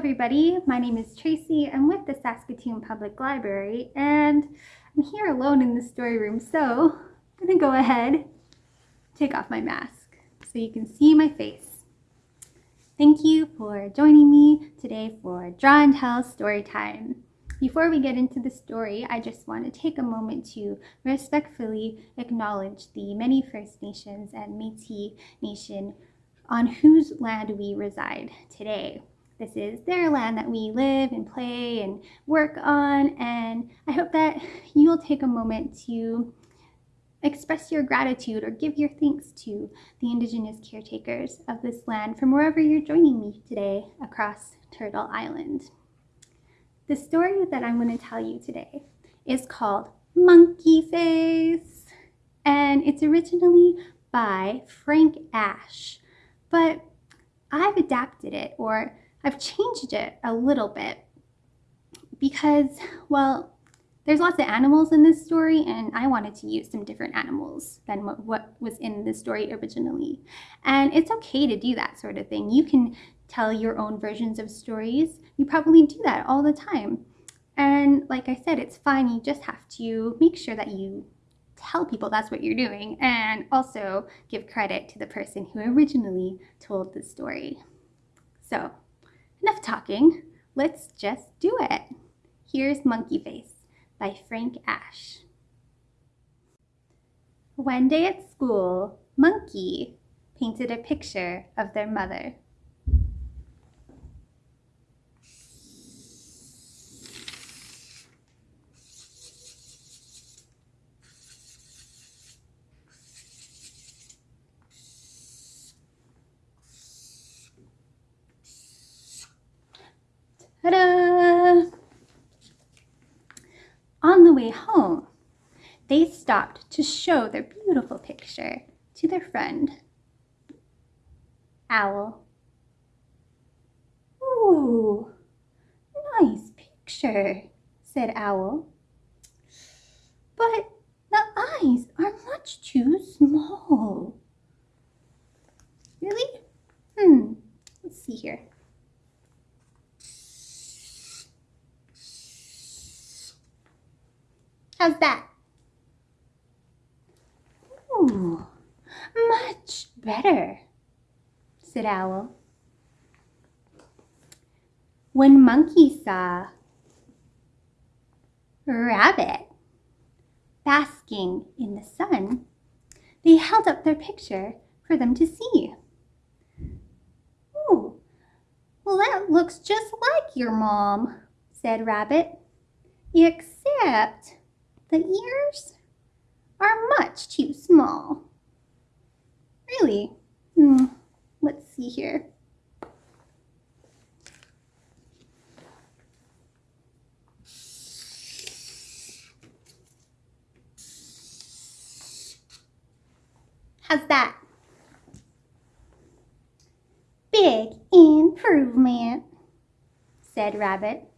everybody, my name is Tracy. I'm with the Saskatoon Public Library and I'm here alone in the story room so I'm gonna go ahead take off my mask so you can see my face. Thank you for joining me today for Draw and Tell Story Time. Before we get into the story, I just want to take a moment to respectfully acknowledge the many First Nations and Métis Nation on whose land we reside today. This is their land that we live and play and work on, and I hope that you'll take a moment to express your gratitude or give your thanks to the Indigenous caretakers of this land from wherever you're joining me today across Turtle Island. The story that I'm going to tell you today is called Monkey Face, and it's originally by Frank Asch, but I've adapted it or I've changed it a little bit because, well, there's lots of animals in this story and I wanted to use some different animals than what, what was in the story originally. And it's okay to do that sort of thing. You can tell your own versions of stories. You probably do that all the time. And like I said, it's fine. You just have to make sure that you tell people that's what you're doing and also give credit to the person who originally told the story. So Enough talking, let's just do it. Here's Monkey Face by Frank Asch. One day at school, Monkey painted a picture of their mother. Ta-da! On the way home, they stopped to show their beautiful picture to their friend, Owl. Ooh, nice picture, said Owl. But the eyes are much too small. Really? Hmm, let's see here. How's that? Ooh, much better, said Owl. When Monkey saw Rabbit basking in the sun, they held up their picture for them to see. Ooh, well that looks just like your mom, said Rabbit, except the ears are much too small. Really? Hmm, let's see here. How's that? Big improvement, said Rabbit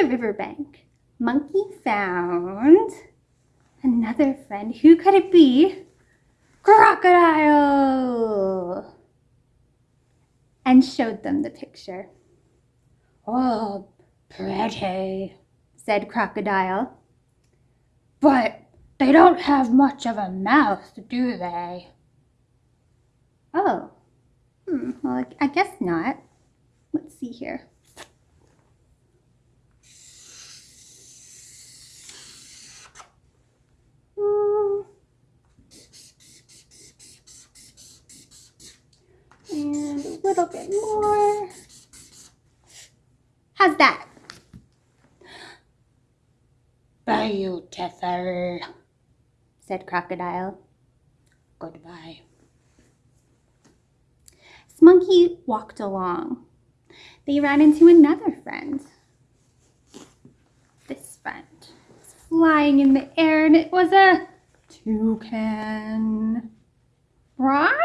the riverbank, Monkey found another friend. Who could it be? Crocodile! And showed them the picture. Oh, pretty, said Crocodile. But they don't have much of a mouth, do they? Oh, hmm, well, I guess not. Let's see here. Little bit more. How's that? Beautiful, said Crocodile. Goodbye. Monkey walked along. They ran into another friend. This friend was flying in the air and it was a toucan. Right?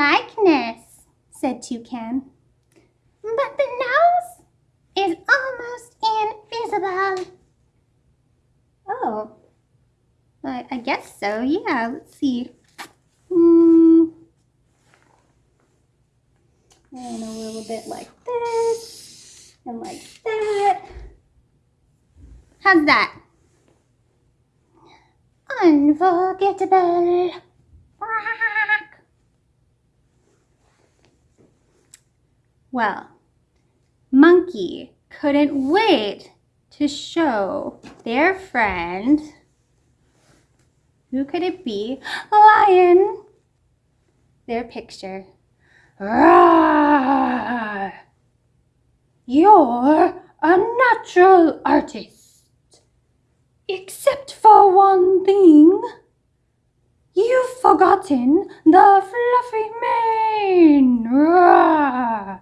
likeness, said Toucan. But the nose is almost invisible. Oh, I, I guess so, yeah, let's see. Hmm. And a little bit like this, and like that. How's that? Unforgettable. Well, Monkey couldn't wait to show their friend, who could it be? Lion, their picture. Rawr! You're a natural artist. Except for one thing. You've forgotten the fluffy mane. Rawr!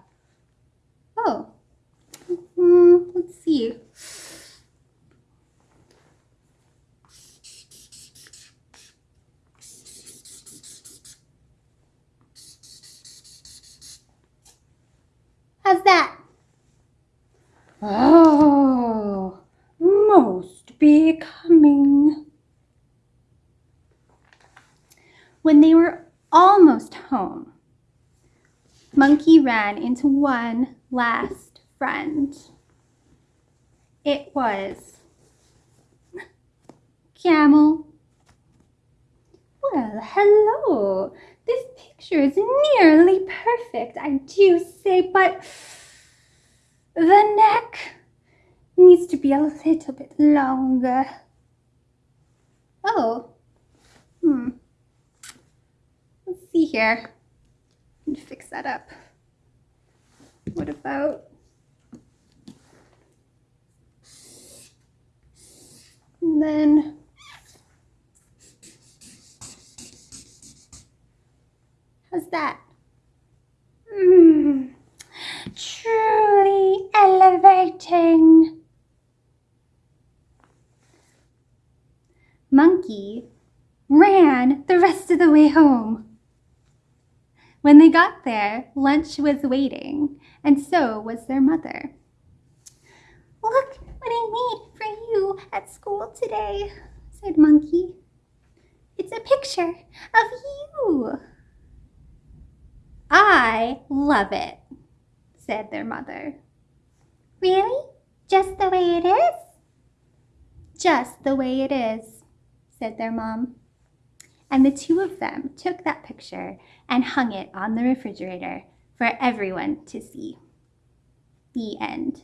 Let's see. How's that? Oh, most becoming. When they were almost home, Monkey ran into one last friend. It was Camel. Well, hello. This picture is nearly perfect, I do say, but the neck needs to be a little bit longer. Oh, hmm. Let's see here. Fix that up. What about and then how's that? Mm, truly elevating. Monkey ran the rest of the way home. When they got there, lunch was waiting, and so was their mother. Look what I made you at school today, said Monkey. It's a picture of you. I love it, said their mother. Really? Just the way it is? Just the way it is, said their mom. And the two of them took that picture and hung it on the refrigerator for everyone to see. The end.